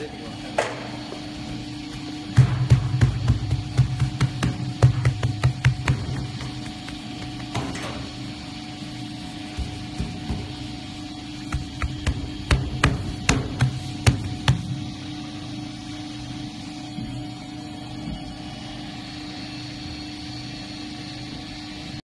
didn't.